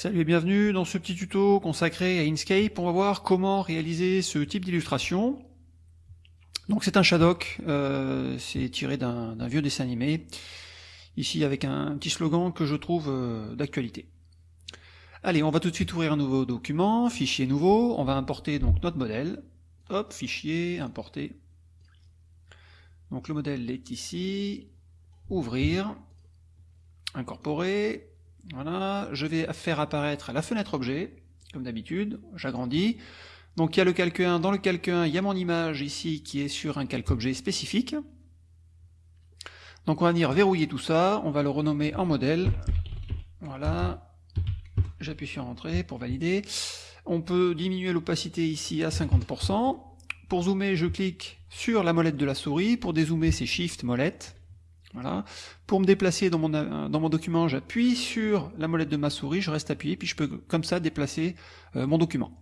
Salut et bienvenue dans ce petit tuto consacré à Inkscape. On va voir comment réaliser ce type d'illustration. Donc c'est un Shadok, euh, c'est tiré d'un vieux dessin animé, ici avec un petit slogan que je trouve euh, d'actualité. Allez, on va tout de suite ouvrir un nouveau document, fichier nouveau, on va importer donc notre modèle. Hop, fichier, importer. Donc le modèle est ici, ouvrir, incorporer, voilà, je vais faire apparaître la fenêtre objet, comme d'habitude, j'agrandis. Donc il y a le calque 1, dans le calque 1, il y a mon image ici qui est sur un calque objet spécifique. Donc on va venir verrouiller tout ça, on va le renommer en modèle. Voilà, j'appuie sur Entrée pour valider. On peut diminuer l'opacité ici à 50%. Pour zoomer, je clique sur la molette de la souris. Pour dézoomer, c'est Shift molette. Voilà. Pour me déplacer dans mon, dans mon document, j'appuie sur la molette de ma souris, je reste appuyé, puis je peux comme ça déplacer euh, mon document.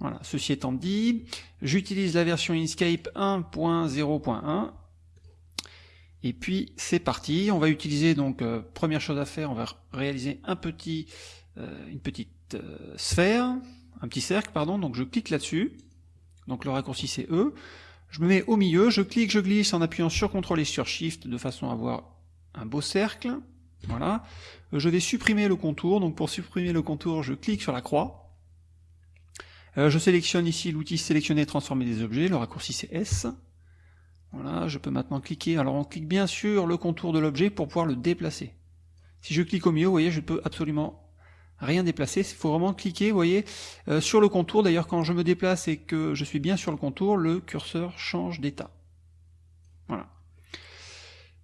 Voilà. Ceci étant dit, j'utilise la version Inkscape 1.0.1. Et puis c'est parti, on va utiliser donc euh, première chose à faire, on va réaliser un petit, euh, une petite sphère, un petit cercle pardon. Donc je clique là-dessus. Donc le raccourci c'est E. Je me mets au milieu, je clique, je glisse en appuyant sur CTRL et sur SHIFT de façon à avoir un beau cercle. Voilà. Je vais supprimer le contour, donc pour supprimer le contour, je clique sur la croix. Euh, je sélectionne ici l'outil sélectionner transformer des objets, le raccourci c'est S. Voilà, je peux maintenant cliquer, alors on clique bien sur le contour de l'objet pour pouvoir le déplacer. Si je clique au milieu, vous voyez, je peux absolument rien déplacer, il faut vraiment cliquer, vous voyez, euh, sur le contour, d'ailleurs quand je me déplace et que je suis bien sur le contour, le curseur change d'état. Voilà.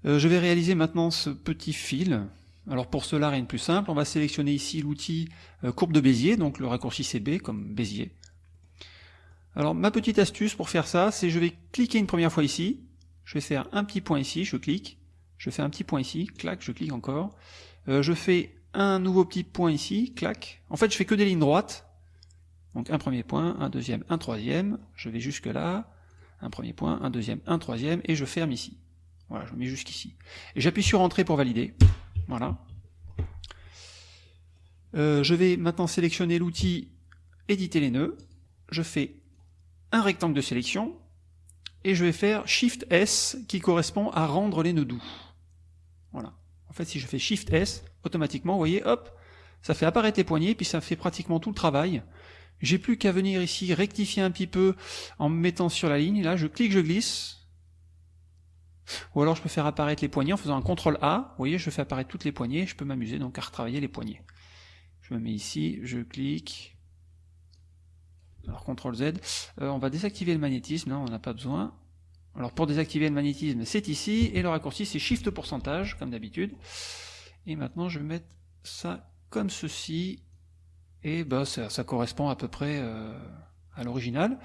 Euh, je vais réaliser maintenant ce petit fil. Alors pour cela, rien de plus simple, on va sélectionner ici l'outil euh, courbe de Bézier, donc le raccourci CB comme Bézier. Alors ma petite astuce pour faire ça, c'est je vais cliquer une première fois ici, je vais faire un petit point ici, je clique, je fais un petit point ici, clac, je clique encore, je fais un nouveau petit point ici, clac. En fait, je fais que des lignes droites. Donc un premier point, un deuxième, un troisième. Je vais jusque là. Un premier point, un deuxième, un troisième, et je ferme ici. Voilà, je mets jusqu'ici. Et j'appuie sur Entrée pour valider. Voilà. Euh, je vais maintenant sélectionner l'outil Éditer les nœuds. Je fais un rectangle de sélection, et je vais faire Shift S qui correspond à rendre les nœuds doux. Voilà. En fait, si je fais Shift S, automatiquement, vous voyez, hop, ça fait apparaître les poignées, puis ça fait pratiquement tout le travail. J'ai plus qu'à venir ici rectifier un petit peu en me mettant sur la ligne. Là, je clique, je glisse. Ou alors je peux faire apparaître les poignées en faisant un CTRL A. Vous voyez, je fais apparaître toutes les poignées. Je peux m'amuser donc à retravailler les poignées. Je me mets ici, je clique. Alors CTRL Z. Euh, on va désactiver le magnétisme, là on n'en a pas besoin. Alors pour désactiver le magnétisme, c'est ici, et le raccourci c'est Shift pourcentage, comme d'habitude. Et maintenant je vais mettre ça comme ceci, et bah, ça, correspond à peu près euh, à l'original.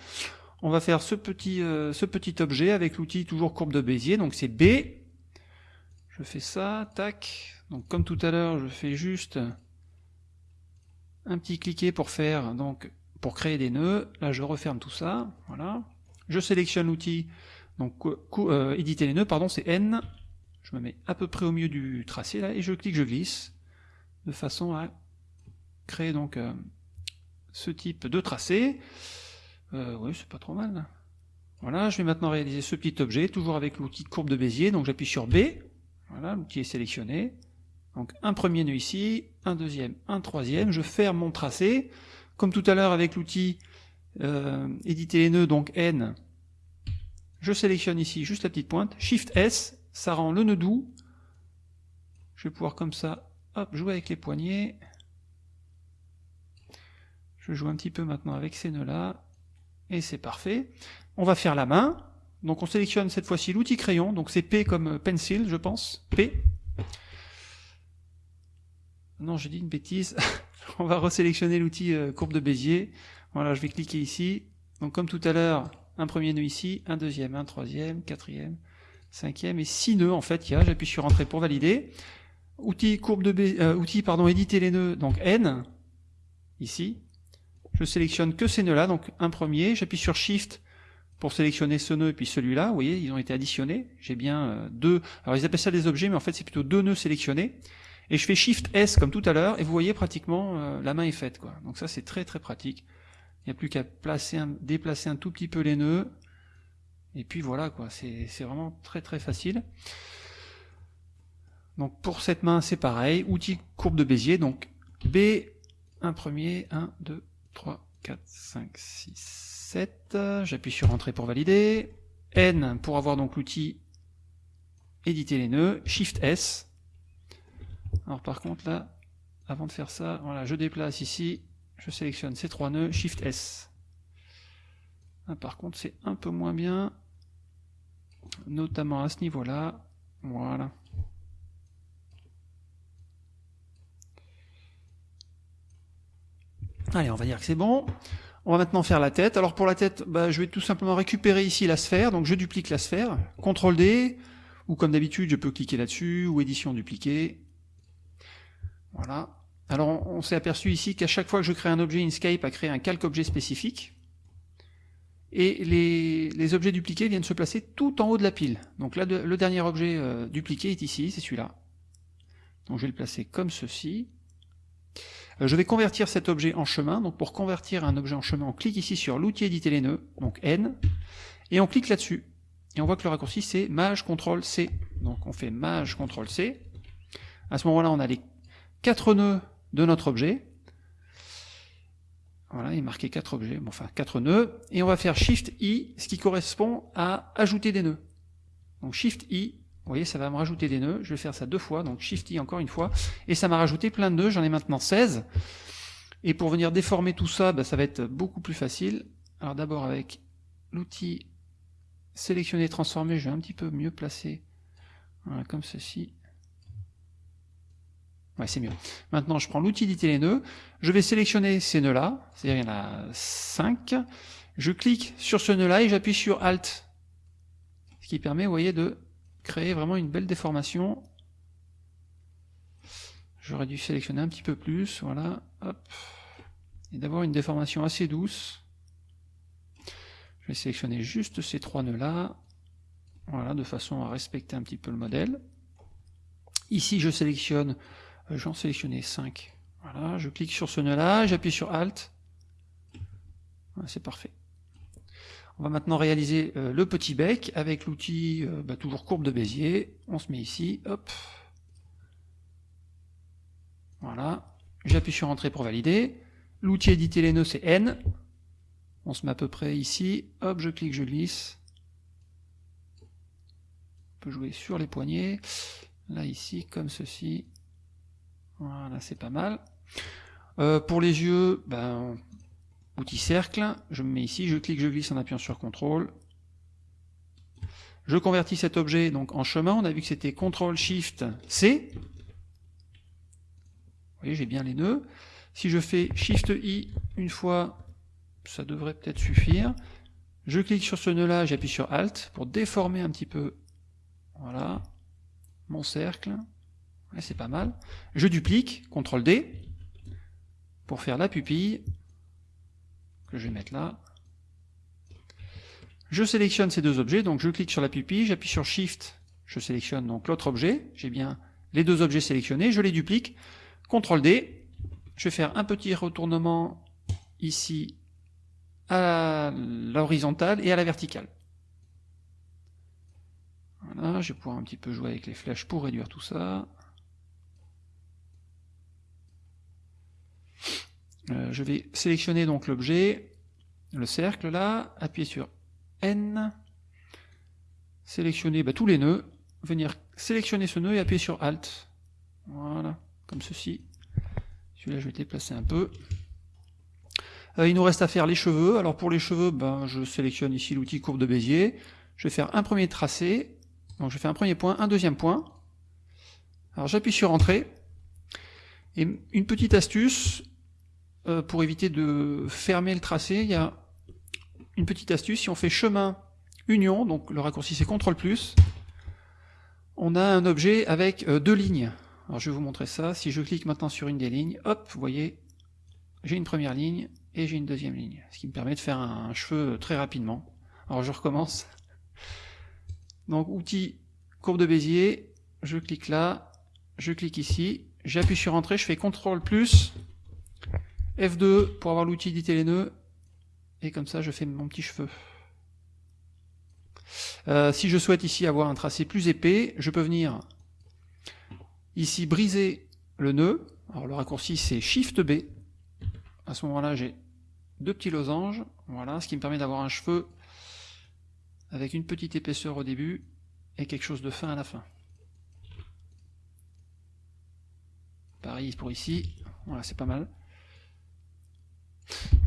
On va faire ce petit, euh, ce petit objet avec l'outil toujours courbe de Bézier, donc c'est B. Je fais ça, tac. Donc comme tout à l'heure, je fais juste un petit cliquet pour faire, donc pour créer des nœuds. Là je referme tout ça, voilà. Je sélectionne l'outil donc euh, éditer les nœuds, pardon, c'est N. Je me mets à peu près au milieu du tracé là et je clique, je glisse, de façon à créer donc euh, ce type de tracé. Euh, oui, c'est pas trop mal. Voilà, je vais maintenant réaliser ce petit objet, toujours avec l'outil courbe de Bézier, donc j'appuie sur B, voilà, l'outil est sélectionné. Donc un premier nœud ici, un deuxième, un troisième, je ferme mon tracé. Comme tout à l'heure avec l'outil euh, éditer les nœuds, donc N, je sélectionne ici juste la petite pointe, Shift S, ça rend le nœud doux. Je vais pouvoir comme ça, jouer avec les poignets. Je joue un petit peu maintenant avec ces nœuds-là, et c'est parfait. On va faire la main, donc on sélectionne cette fois-ci l'outil crayon, donc c'est P comme pencil, je pense, P. Non, j'ai dit une bêtise. on va resélectionner l'outil euh, courbe de Bézier. Voilà, je vais cliquer ici. Donc comme tout à l'heure, un premier nœud ici, un deuxième, un troisième, quatrième, cinquième et six nœuds en fait il y a, j'appuie sur entrée pour valider. Outil courbe de B, euh, outil pardon, éditer les nœuds, donc N, ici. Je sélectionne que ces nœuds là, donc un premier, j'appuie sur Shift pour sélectionner ce nœud et puis celui-là, vous voyez, ils ont été additionnés, j'ai bien euh, deux, alors ils appellent ça des objets, mais en fait c'est plutôt deux nœuds sélectionnés, Et je fais Shift S comme tout à l'heure, et vous voyez pratiquement euh, la main est faite. quoi. Donc ça c'est très très pratique. Il n'y a plus qu'à déplacer un tout petit peu les nœuds. Et puis voilà, quoi. c'est vraiment très très facile. Donc pour cette main, c'est pareil. Outil courbe de Bézier. Donc B, un premier, 1, 2, 3, 4, 5, 6, 7. J'appuie sur Entrée pour valider. N pour avoir donc l'outil éditer les nœuds. Shift S. Alors par contre là, avant de faire ça, voilà, je déplace ici, je sélectionne ces trois nœuds, Shift S. Ah, par contre c'est un peu moins bien, notamment à ce niveau-là. Voilà. Allez, on va dire que c'est bon. On va maintenant faire la tête. Alors pour la tête, bah, je vais tout simplement récupérer ici la sphère. Donc je duplique la sphère. CTRL D, ou comme d'habitude, je peux cliquer là-dessus, ou édition dupliquer. Voilà. Alors on, s'est aperçu ici qu'à chaque fois que je crée un objet, Inkscape a créé un calque objet spécifique. Et les, objets dupliqués viennent se placer tout en haut de la pile. Donc là, le dernier objet euh, dupliqué est ici, c'est celui-là. Donc je vais le placer comme ceci. Euh, je vais convertir cet objet en chemin. Donc pour convertir un objet en chemin, on clique ici sur l'outil éditer les nœuds, donc N, et on clique là-dessus. Et on voit que le raccourci c'est Maj CTRL C. Donc on fait Maj CTRL C. À ce moment-là, on a les quatre nœuds de notre objet. Voilà, il est marqué quatre objets, enfin quatre nœuds, et on va faire Shift I, ce qui correspond à ajouter des nœuds. Donc Shift I, vous voyez, ça va me rajouter des nœuds. Je vais faire ça deux fois, donc Shift I encore une fois. Et ça m'a rajouté plein de nœuds, j'en ai maintenant 16. Et pour venir déformer tout ça, bah, ça va être beaucoup plus facile. Alors d'abord avec l'outil sélectionner, transformer, je vais un petit peu mieux placer. Comme ceci. Ouais, c'est mieux. Maintenant, je prends l'outil d'éditer les nœuds. Je vais sélectionner ces nœuds-là, c'est-à-dire il y en a 5. Je clique sur ce nœud-là et j'appuie sur Alt. Ce qui permet, vous voyez, de créer vraiment une belle déformation. J'aurais dû sélectionner un petit peu plus, voilà, hop, et d'avoir une déformation assez douce. Je vais sélectionner juste ces trois nœuds-là, voilà, de façon à respecter un petit peu le modèle. Ici, je sélectionne, j'en sélectionner 5. Voilà, je clique sur ce nœud-là, j'appuie sur Alt. c'est parfait. On va maintenant réaliser euh, le petit bec avec l'outil euh, bah, toujours courbe de Bézier. On se met ici, hop. Voilà. J'appuie sur Entrée pour valider. L'outil éditer les nœuds, c'est N. On se met à peu près ici. Hop, je clique, je glisse. On peut jouer sur les poignets. Là, ici, comme ceci. Voilà, c'est pas mal. Euh, pour les yeux, ben, outil cercle, je me mets ici, je clique, je glisse en appuyant sur CTRL. Je convertis cet objet donc en chemin, on a vu que c'était CTRL SHIFT C. Vous voyez, j'ai bien les nœuds. Si je fais SHIFT I une fois, ça devrait peut-être suffire. Je clique sur ce nœud-là, j'appuie sur ALT pour déformer un petit peu voilà, mon cercle. C'est pas mal. Je duplique, CTRL D, pour faire la pupille que je vais mettre là. Je sélectionne ces deux objets, donc je clique sur la pupille, j'appuie sur Shift, je sélectionne donc l'autre objet, j'ai bien les deux objets sélectionnés, je les duplique, CTRL D, je vais faire un petit retournement ici à l'horizontale et à la verticale. Voilà, je vais pouvoir un petit peu jouer avec les flèches pour réduire tout ça. Euh, je vais sélectionner donc l'objet, le cercle là, appuyer sur N, sélectionner bah, tous les nœuds, venir sélectionner ce nœud et appuyer sur Alt. Voilà, comme ceci. Celui-là, je vais déplacer un peu. Euh, il nous reste à faire les cheveux. Alors pour les cheveux, ben, je sélectionne ici l'outil courbe de Bézier. Je vais faire un premier tracé. Donc je fais un premier point, un deuxième point. Alors j'appuie sur Entrée. Et une petite astuce, euh, pour éviter de fermer le tracé, il y a une petite astuce. Si on fait chemin union, donc le raccourci c'est CTRL+, on a un objet avec euh, deux lignes. Alors je vais vous montrer ça. Si je clique maintenant sur une des lignes, hop, vous voyez, j'ai une première ligne et j'ai une deuxième ligne. Ce qui me permet de faire un, cheveu très rapidement. Alors je recommence. Donc outil courbe de Bézier, je clique là, je clique ici, j'appuie sur Entrée, je fais CTRL plus, F2 pour avoir l'outil d'éditer les nœuds, et comme ça je fais mon petit cheveu. Euh, si je souhaite ici avoir un tracé plus épais, je peux venir ici briser le nœud. Alors le raccourci c'est Shift B. À ce moment-là j'ai deux petits losanges, voilà, ce qui me permet d'avoir un cheveu avec une petite épaisseur au début et quelque chose de fin à la fin. Pareil pour ici, voilà c'est pas mal.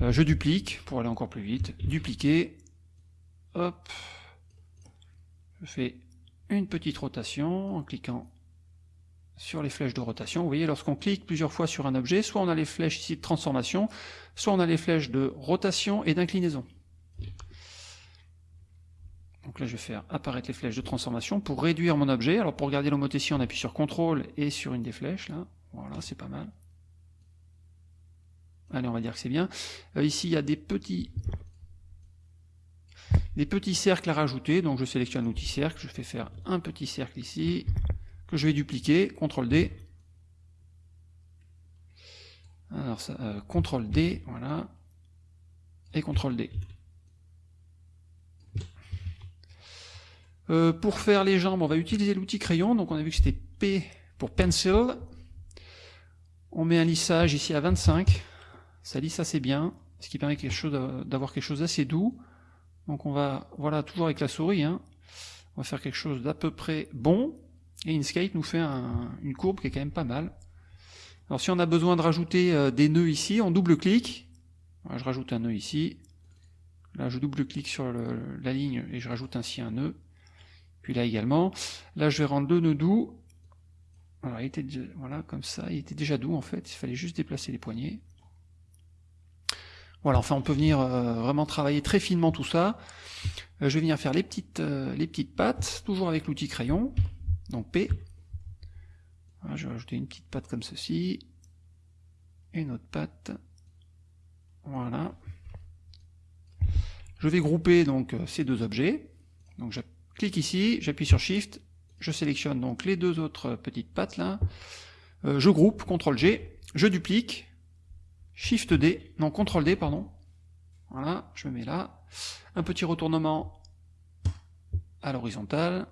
Euh, je duplique pour aller encore plus vite, dupliquer, hop, je fais une petite rotation en cliquant sur les flèches de rotation. Vous voyez, lorsqu'on clique plusieurs fois sur un objet, soit on a les flèches ici de transformation, soit on a les flèches de rotation et d'inclinaison. Donc là, je vais faire apparaître les flèches de transformation pour réduire mon objet. Alors pour garder l'homothétie, on appuie sur CTRL et sur une des flèches. là. Voilà, c'est pas mal. Allez, on va dire que c'est bien. Euh, ici, il y a des petits des petits cercles à rajouter, donc je sélectionne l'outil cercle, je fais faire un petit cercle ici, que je vais dupliquer, CTRL D. Alors euh, CTRL D, voilà, et CTRL D. Euh, pour faire les jambes, on va utiliser l'outil crayon, donc on a vu que c'était P pour pencil. On met un lissage ici à 25, ça lisse assez bien, ce qui permet d'avoir quelque chose d'assez doux. Donc on va, voilà, toujours avec la souris, hein, on va faire quelque chose d'à peu près bon, et Inkscape nous fait une courbe qui est quand même pas mal. Alors si on a besoin de rajouter euh, des nœuds ici, on double-clique, je rajoute un nœud ici, là je double-clique sur la ligne et je rajoute ainsi un nœud, puis là également, là je vais rendre deux nœuds doux, il était, voilà comme ça, il était déjà doux en fait, il fallait juste déplacer les poignets. Voilà, enfin on peut venir euh, vraiment travailler très finement tout ça. Euh, je vais venir faire les petites, euh, les petites pattes, toujours avec l'outil crayon, donc P. je vais rajouter une petite patte comme ceci, une autre patte, voilà. Je vais grouper donc ces deux objets, donc je clique ici, j'appuie sur Shift, je sélectionne donc les deux autres petites pattes là, je groupe, CTRL G, je duplique, Shift D, non, CTRL D, pardon. Voilà, je me mets là. Un petit retournement à l'horizontale.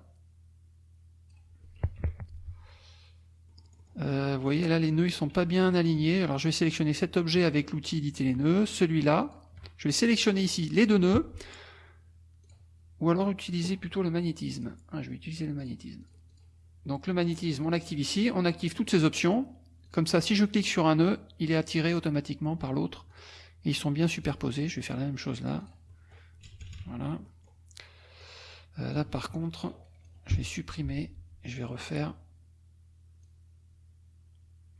Euh, vous voyez, là, les nœuds, ils sont pas bien alignés. Alors, je vais sélectionner cet objet avec l'outil éditer les nœuds, celui-là. Je vais sélectionner ici les deux nœuds. Ou alors utiliser plutôt le magnétisme. Ah, je vais utiliser le magnétisme. Donc, le magnétisme, on l'active ici. On active toutes ces options. Comme ça, si je clique sur un nœud, il est attiré automatiquement par l'autre. Ils sont bien superposés. Je vais faire la même chose là. Voilà. Euh, là, par contre, je vais supprimer je vais refaire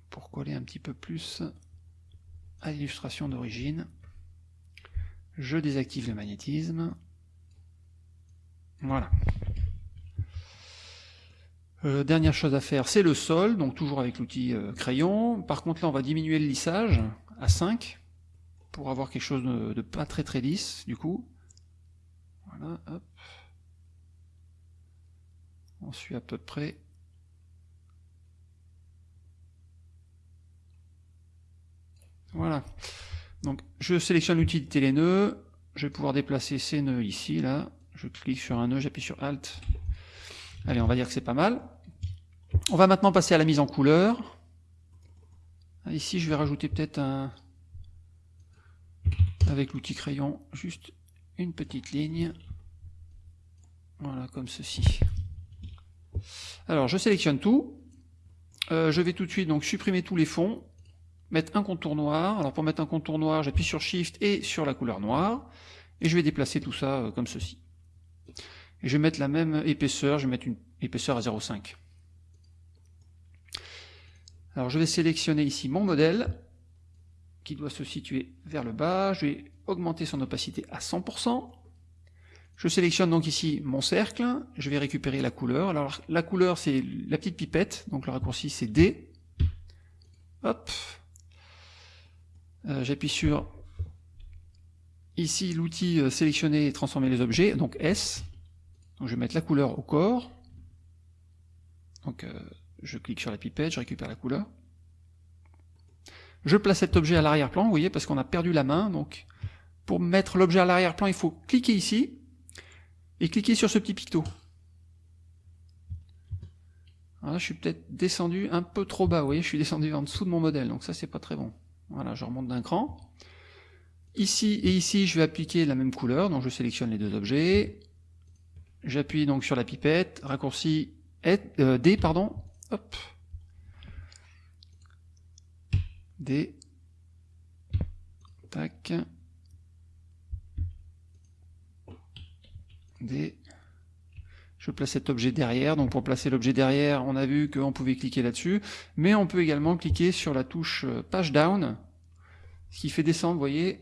pour coller un petit peu plus à l'illustration d'origine. Je désactive le magnétisme. Voilà. Euh, dernière chose à faire, c'est le sol, donc toujours avec l'outil euh, crayon. Par contre là, on va diminuer le lissage à 5 pour avoir quelque chose de, pas très très lisse du coup. Voilà, hop. On suit à peu près. Voilà. Donc je sélectionne l'outil de télénœud, je vais pouvoir déplacer ces nœuds ici, là. Je clique sur un nœud, j'appuie sur Alt, Allez, on va dire que c'est pas mal. On va maintenant passer à la mise en couleur. Ici, je vais rajouter peut-être un... avec l'outil crayon, juste une petite ligne. Voilà, comme ceci. Alors, je sélectionne tout. Euh, je vais tout de suite donc supprimer tous les fonds, mettre un contour noir. Alors pour mettre un contour noir, j'appuie sur Shift et sur la couleur noire, et je vais déplacer tout ça euh, comme ceci. Et je vais mettre la même épaisseur, je vais mettre une épaisseur à 0,5. Alors je vais sélectionner ici mon modèle, qui doit se situer vers le bas, je vais augmenter son opacité à 100%, je sélectionne donc ici mon cercle, je vais récupérer la couleur, alors la couleur c'est la petite pipette, donc le raccourci c'est D, hop, euh, j'appuie sur ici l'outil euh, sélectionner et transformer les objets, donc S, donc je vais mettre la couleur au corps. Donc euh, je clique sur la pipette, je récupère la couleur. Je place cet objet à l'arrière-plan, vous voyez, parce qu'on a perdu la main. Donc, pour mettre l'objet à l'arrière-plan, il faut cliquer ici et cliquer sur ce petit picto. Voilà, je suis peut-être descendu un peu trop bas, vous voyez, je suis descendu en dessous de mon modèle, donc ça c'est pas très bon. Voilà, je remonte d'un cran. Ici et ici, je vais appliquer la même couleur, donc je sélectionne les deux objets. J'appuie donc sur la pipette, raccourci euh, D, pardon, hop, D, tac, D, je place cet objet derrière, donc pour placer l'objet derrière, on a vu qu'on pouvait cliquer là-dessus, mais on peut également cliquer sur la touche euh, page down, ce qui fait descendre, vous voyez,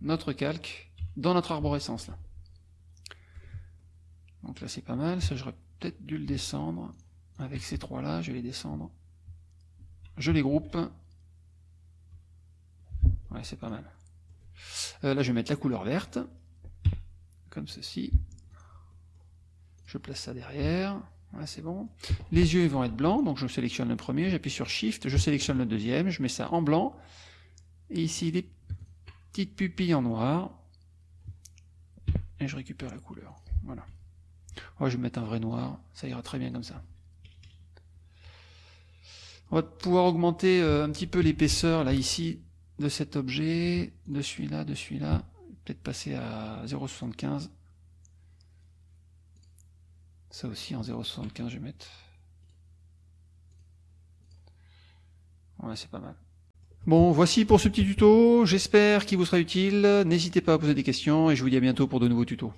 notre calque dans notre arborescence. Là. Donc là c'est pas mal, ça j'aurais peut-être dû le descendre, avec ces trois-là, je vais les descendre, je les groupe, ouais c'est pas mal. Euh, là je vais mettre la couleur verte, comme ceci, je place ça derrière. c'est bon. Les yeux vont être blancs, donc je sélectionne le premier, j'appuie sur Shift, je sélectionne le deuxième, je mets ça en blanc. Et ici, des petites pupilles en noir. Et je récupère la couleur. Voilà. Je vais mettre un vrai noir, ça ira très bien comme ça. On va pouvoir augmenter euh, un petit peu l'épaisseur, là, ici, de cet objet, de celui-là, de celui-là. Peut-être passer à 0,75. Ça aussi en 0,75 je vais mettre. Ouais, c'est pas mal. Bon, voici pour ce petit tuto. J'espère qu'il vous sera utile. N'hésitez pas à poser des questions et je vous dis à bientôt pour de nouveaux tutos.